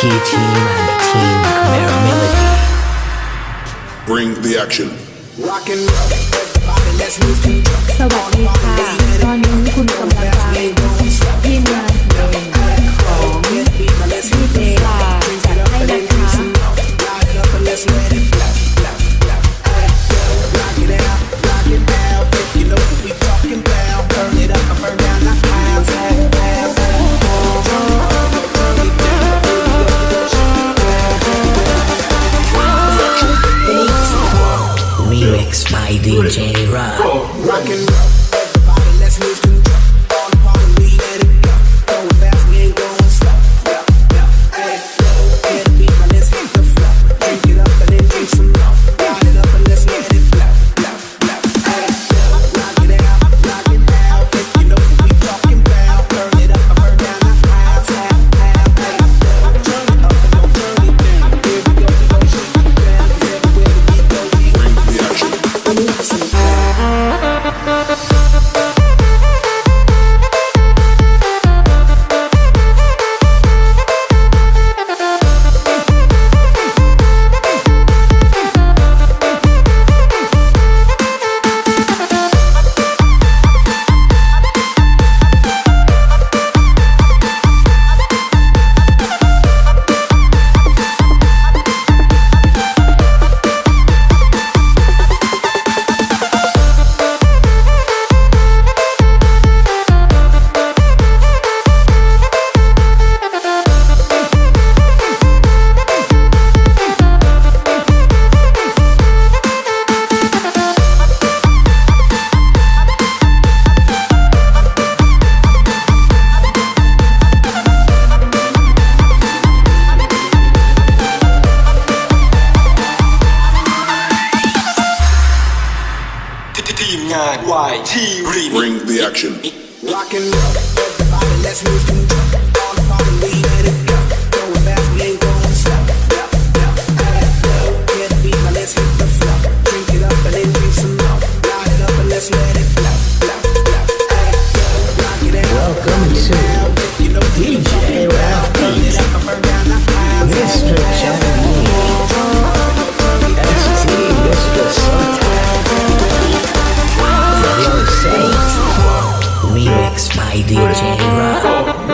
Team and Team Camaro Melody. Bring the action. Rock and roll. Let's move สวัสดีค่ะ ตอนนี้คุณกำลังฟัง 一切。YT Bring the action. Locking up, everybody, let's move by DJ Rock.